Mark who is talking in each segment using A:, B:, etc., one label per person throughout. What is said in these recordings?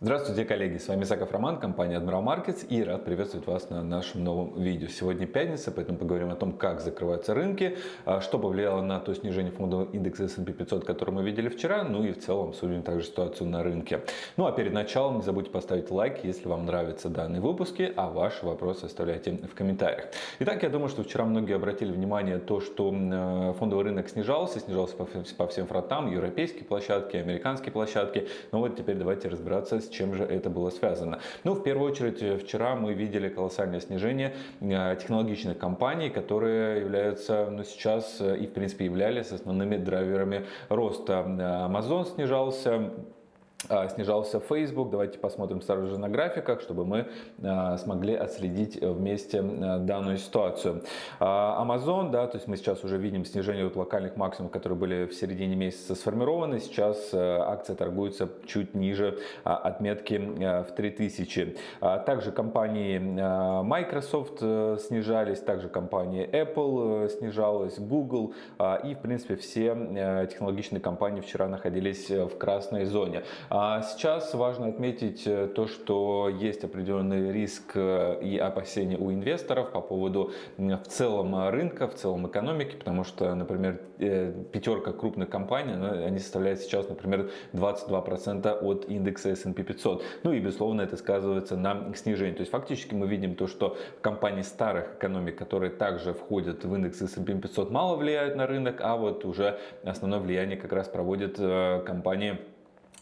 A: Здравствуйте, коллеги! С вами Саков Роман, компания Admiral Markets и рад приветствовать вас на нашем новом видео. Сегодня пятница, поэтому поговорим о том, как закрываются рынки, а, что повлияло на то снижение фондового индекса S&P 500, который мы видели вчера, ну и в целом обсудим также ситуацию на рынке. Ну а перед началом не забудьте поставить лайк, если вам нравятся данные выпуски, а ваши вопросы оставляйте в комментариях. Итак, я думаю, что вчера многие обратили внимание то, что э, фондовый рынок снижался, снижался по всем фронтам, европейские площадки, американские площадки. Ну вот теперь давайте разбираться с чем же это было связано. Ну, в первую очередь, э, вчера мы видели колоссальное снижение э, технологичных компаний, которые являются, ну, сейчас э, и, в принципе, являлись основными драйверами роста. Amazon снижался, снижался Facebook. Давайте посмотрим сразу же на графиках, чтобы мы а, смогли отследить вместе а, данную ситуацию. Amazon, да, то есть мы сейчас уже видим снижение от локальных максимумов, которые были в середине месяца сформированы. Сейчас акция торгуется чуть ниже отметки в 3000. Также компании Microsoft э, снижались, также компания Apple э, снижалась, Google и в принципе все э, технологичные компании вчера находились в красной зоне. А сейчас важно отметить э, то, что есть определенный риск э, и опасения у инвесторов по поводу в целом рынка, в целом экономики, потому что, например, э, пятерка крупных компаний, они составляют сейчас, например, 22% от индекса S&P 500. Ну и, безусловно, это сказывается на снижении. То есть, фактически мы видим то, что компании старых экономик, которые также входят в индекс S&P 500, мало влияют на рынок, а вот уже основное влияние как раз проводят компании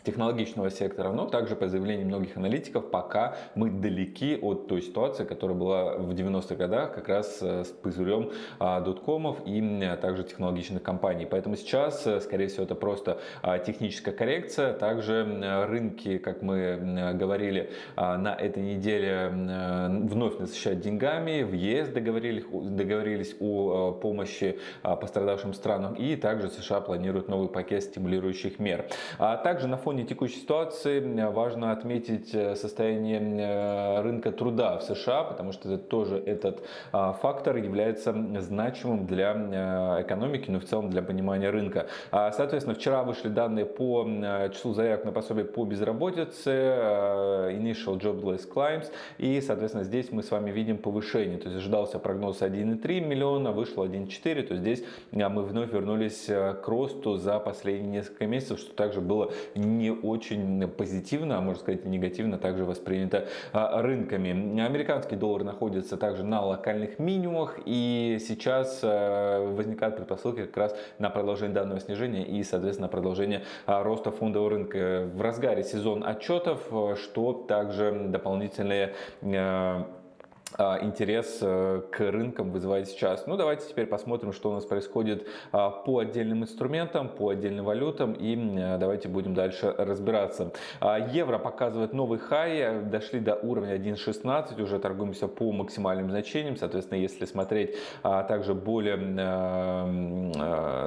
A: технологичного сектора, но также по заявлению многих аналитиков, пока мы далеки от той ситуации, которая была в 90-х годах как раз э, с пузырем а, доткомов и также технологичных компаний. Поэтому сейчас, э, скорее всего, это просто а, техническая коррекция. Также рынки, как мы говорили, а, на этой неделе вновь насыщают деньгами. В ЕС договорились, договорились о помощи пострадавшим странам и также США планируют новый пакет стимулирующих мер. Также на фоне фоне текущей ситуации важно отметить э, состояние э, рынка труда в США, потому что это тоже этот а, фактор является значимым для э, экономики, но в целом для понимания рынка. А, соответственно, вчера вышли данные по числу заявок на пособие по безработице, Initial Jobless Claims, и, соответственно, здесь мы с вами видим повышение. То есть ожидался прогноз 1,3 миллиона, вышло 1,4, то здесь мы вновь вернулись к росту за последние несколько месяцев, что также было не не очень позитивно, а можно сказать негативно также воспринято а, рынками. Американский доллар находится также на локальных минимумах и сейчас а, возникают предпосылки как раз на продолжение данного снижения и соответственно продолжение а, роста фондового рынка. В разгаре сезон отчетов, что также дополнительные интерес э, к рынкам вызывает сейчас. Ну, давайте теперь посмотрим, что у нас происходит а, по отдельным инструментам, по отдельным валютам. И давайте будем дальше разбираться. А, евро показывает новый хай, дошли до уровня 1.16, уже торгуемся по максимальным значениям, соответственно, если смотреть также более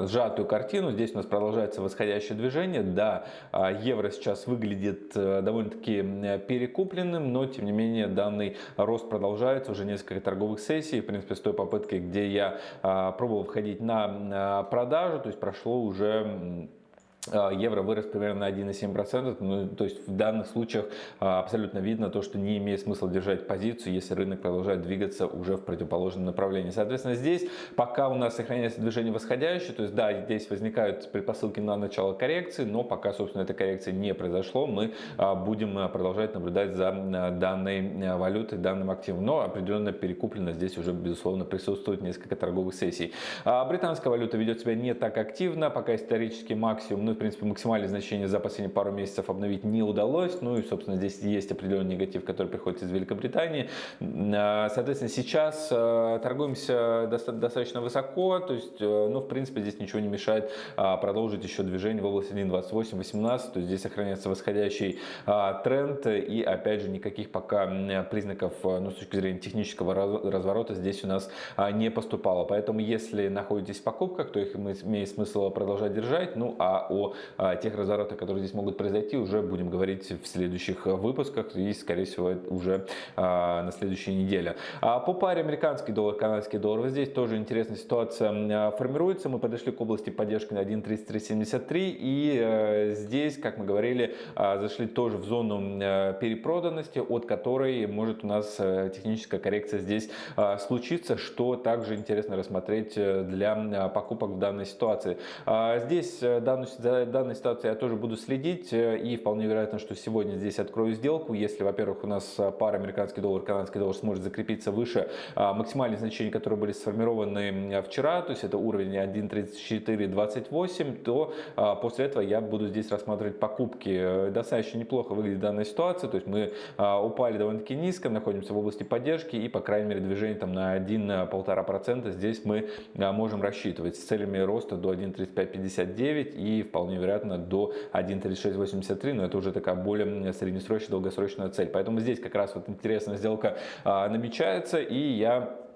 A: сжатую картину, здесь у нас продолжается восходящее движение, да, евро сейчас выглядит э, довольно-таки перекупленным, но тем не менее данный рост продолжается продолжаются уже несколько торговых сессий, в принципе, с той попыткой, где я а, пробовал входить на продажу, то есть прошло уже а, евро вырос примерно на 1,7%. Ну, то есть в данных случаях а, абсолютно видно то, что не имеет смысла держать позицию, если рынок продолжает двигаться уже в противоположном направлении. Соответственно, здесь пока у нас сохраняется движение восходящее, то есть да, здесь возникают предпосылки на начало коррекции, но пока, собственно, эта коррекция не произошло, мы а, будем продолжать наблюдать за данной валютой, данным активом. Но определенно перекуплено здесь уже, безусловно, присутствует несколько торговых сессий. Британская валюта ведет себя не так активно, пока исторический максимум, ну, принципе, максимальное значение за последние пару месяцев обновить не удалось. Ну и, собственно, здесь есть определенный негатив, который приходит из Великобритании. А, соответственно, сейчас а, торгуемся достаточно высоко, то есть, э, ну, в принципе, здесь ничего не мешает а, продолжить еще движение в области 1.28-18, то есть здесь сохраняется восходящий тренд и, опять же, никаких пока признаков, ну, с точки зрения технического разворота здесь у нас не поступало. Поэтому, если находитесь в покупках, то их имеет смысл продолжать держать, ну, а о о тех разворотах, которые здесь могут произойти, уже будем говорить в следующих выпусках и, скорее всего, уже на следующей неделе. По паре американский доллар, канадский доллар, вот здесь тоже интересная ситуация формируется. Мы подошли к области поддержки на 1.3373 и здесь, как мы говорили, зашли тоже в зону перепроданности, от которой может у нас техническая коррекция здесь случиться, что также интересно рассмотреть э, для э, покупок в данной ситуации. А, здесь э, данную, за данной ситуацией я тоже буду следить и вполне вероятно, что сегодня здесь открою сделку, если, во-первых, у нас пара американский доллар, канадский доллар сможет закрепиться выше а, максимальных значений, которые были сформированы вчера, то есть это уровень 1.3428, то а, после этого я буду здесь рассматривать покупки. Достаточно неплохо выглядит данная ситуация, то есть мы упали довольно-таки низко, находимся в области поддержки и, по крайней мере, движение там на 1-1,5% здесь мы а, можем рассчитывать с целями роста до 1.3559 и вполне вероятно до 1.3683, но это уже такая более среднесрочная, долгосрочная цель. Поэтому здесь как раз вот интересная сделка а, намечается и я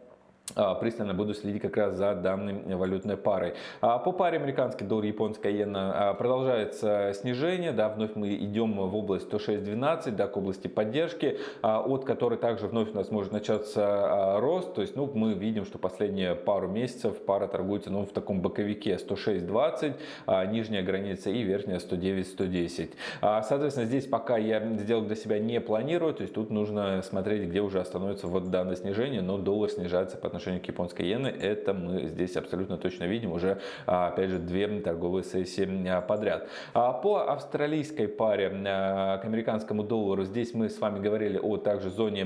A: пристально буду следить как раз за данной валютной парой. А, по паре американский доллар, японская иена а, продолжается снижение, да, вновь мы идем в область 106.12, да, к области поддержки, от которой также вновь у нас может начаться рост, то есть, ну, мы видим, что последние пару месяцев пара торгуется, ну, в таком боковике 106.20, нижняя граница и верхняя 109.110. Соответственно, здесь пока я сделок для себя не планирую, то есть тут нужно смотреть, где уже остановится вот данное снижение, но доллар снижается по отношению к японской иены, это мы здесь абсолютно точно видим уже, а, опять же, две торговые сессии а, подряд. А, по австралийской паре к американскому доллару, здесь мы с вами говорили о также зоне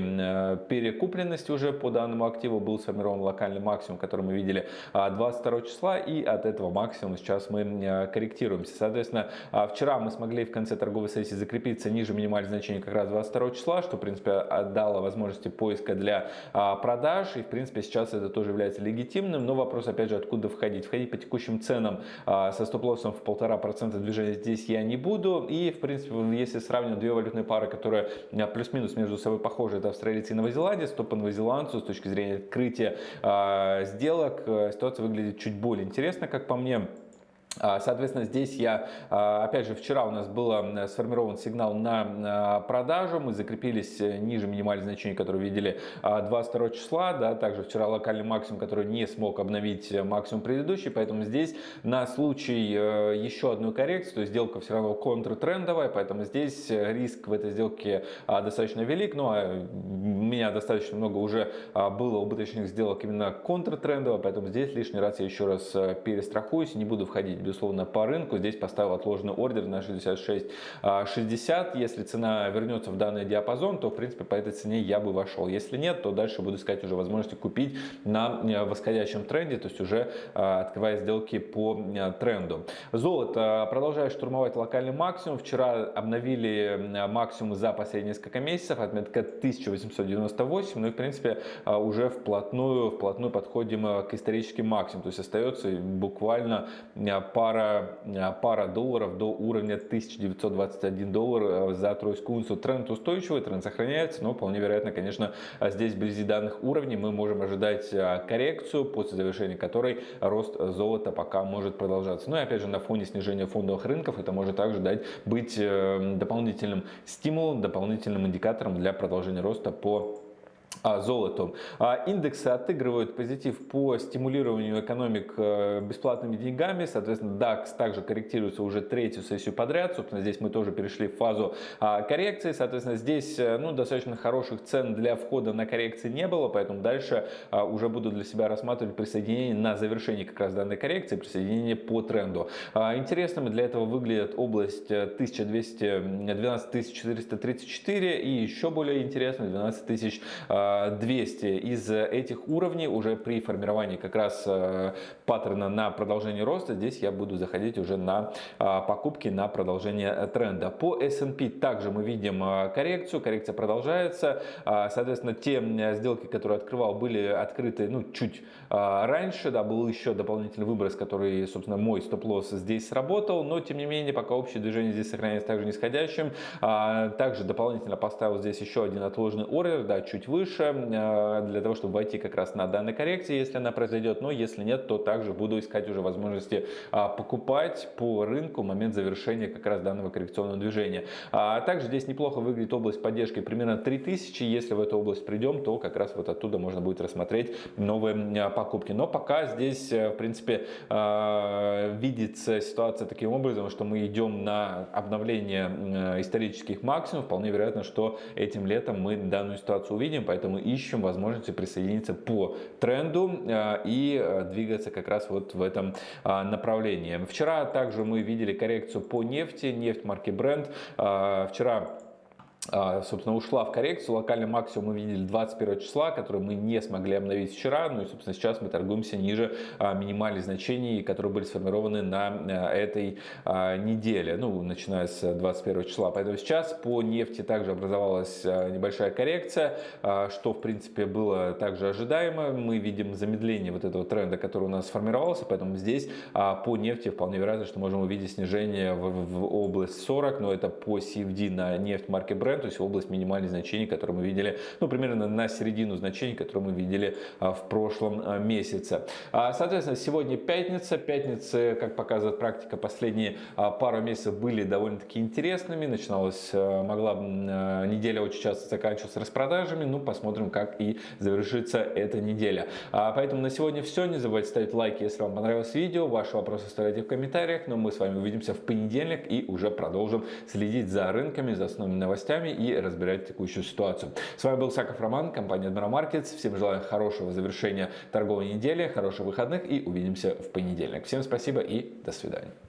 A: перекупленности уже по данному активу, был сформирован локальный максимум, который мы видели 22 числа, и от этого максимума сейчас мы корректируемся. Соответственно, вчера мы смогли в конце торговой сессии закрепиться ниже минимального значения как раз 22 числа, что, в принципе, дало возможности поиска для продаж, и, в принципе, сейчас сейчас это тоже является легитимным, но вопрос опять же откуда входить. Входить по текущим ценам а, со стоп-лоссом в полтора процента движения здесь я не буду. И в принципе, если сравнивать две валютные пары, которые а, плюс-минус между собой похожи, это австралийцы и новозеландия, то по новозеландцу с точки зрения открытия а, сделок э, ситуация выглядит чуть более интересно, как по мне. А, соответственно, здесь я, а, опять же, вчера у нас был сформирован сигнал на продажу, мы закрепились э, ниже минимальных значений, которые видели 22 а, числа, да, также вчера локальный максимум, который не смог обновить э, максимум предыдущий, поэтому здесь на случай э, еще одной коррекции, то есть сделка все равно контртрендовая, поэтому здесь риск в этой сделке достаточно велик, но у меня достаточно много уже было убыточных сделок именно контртрендово, поэтому здесь лишний раз я еще раз перестрахуюсь, не буду входить безусловно, по рынку. Здесь поставил отложенный ордер на 66.60. А, Если цена вернется в данный диапазон, то, в принципе, по этой цене я бы вошел. Если нет, то дальше буду искать уже возможности купить на э, восходящем тренде, то есть уже а, открывая сделки по э, тренду. Золото продолжает штурмовать локальный максимум. Вчера обновили максимум за последние несколько месяцев, отметка 1898, ну и, в принципе, а, уже вплотную, вплотную подходим э, к историческим максимумам, то есть остается буквально пара, э, пара долларов до уровня 1921 доллар э, за тройскую унцию. Тренд устойчивый, тренд сохраняется, но вполне вероятно, конечно, здесь вблизи данных уровней мы можем ожидать э, коррекцию, после завершения которой рост золота пока может продолжаться. Ну и опять же на фоне снижения фондовых рынков это может также дать быть дополнительным стимулом, дополнительным индикатором для продолжения роста по золоту. А, индексы отыгрывают позитив по стимулированию экономик э, бесплатными деньгами. Соответственно, DAX также корректируется уже третью сессию подряд. Собственно, здесь мы тоже перешли в фазу а, коррекции. Соответственно, здесь э, ну, достаточно хороших цен для входа на коррекции не было. Поэтому дальше уже буду для себя рассматривать присоединение на завершении как раз данной коррекции, присоединение по тренду. Интересными для этого выглядит область 1200, 12 434 и еще более интересно 12 тысяч 200 из этих уровней уже при формировании как раз э, паттерна на продолжение роста, здесь я буду заходить уже на а, покупки на продолжение тренда. По S&P также мы видим э, коррекцию, коррекция продолжается, а, соответственно, те сделки, которые открывал, были открыты ну, чуть а, раньше, да, был еще дополнительный выброс, который, собственно, мой стоп-лосс здесь сработал, но тем не менее, пока общее движение здесь сохраняется также нисходящим, также дополнительно поставил здесь еще один отложенный ордер, да, чуть выше, выше, для того, чтобы войти как раз на данной коррекции, если она произойдет. Но если нет, то также буду искать уже возможности покупать по рынку момент завершения как раз данного коррекционного движения. А также здесь неплохо выглядит область поддержки примерно 3000. Если в эту область придем, то как раз вот оттуда можно будет рассмотреть новые покупки. Но пока здесь, в принципе, видится ситуация таким образом, что мы идем на обновление исторических максимумов. Вполне вероятно, что этим летом мы данную ситуацию увидим, поэтому ищем возможности присоединиться по тренду и двигаться как раз вот в этом направлении. Вчера также мы видели коррекцию по нефти, нефть марки Brent. Вчера а, собственно, ушла в коррекцию. Локальный максимум мы видели 21 числа, который мы не смогли обновить вчера. Ну и, собственно, сейчас мы торгуемся ниже а, минимальных значений, которые были сформированы на а, этой неделе, ну, начиная с 21 числа. Поэтому сейчас по нефти также образовалась небольшая коррекция, что, в принципе, было также ожидаемо. Мы видим замедление вот этого тренда, который у нас сформировался, поэтому здесь по нефти вполне вероятно, что можем увидеть снижение в, в область 40, но это по CFD на нефть марки Brent то есть область минимальных значений, которые мы видели, ну, примерно на середину значений, которые мы видели а, в прошлом а, месяце. А, соответственно, сегодня пятница. Пятницы, как показывает практика, последние пару месяцев были довольно-таки интересными. Начиналась, могла неделя очень часто заканчиваться распродажами. Ну, посмотрим, как и завершится эта неделя. Поэтому на сегодня все. Не забывайте ставить лайки, если вам понравилось видео. Ваши вопросы оставляйте в комментариях. Но мы с вами увидимся в понедельник и уже продолжим следить за рынками, за основными новостями вами и разбирать текущую ситуацию. С вами был Саков Роман, компания Admiral Markets. Всем желаю хорошего завершения торговой недели, хороших выходных и увидимся в понедельник. Всем спасибо и до свидания.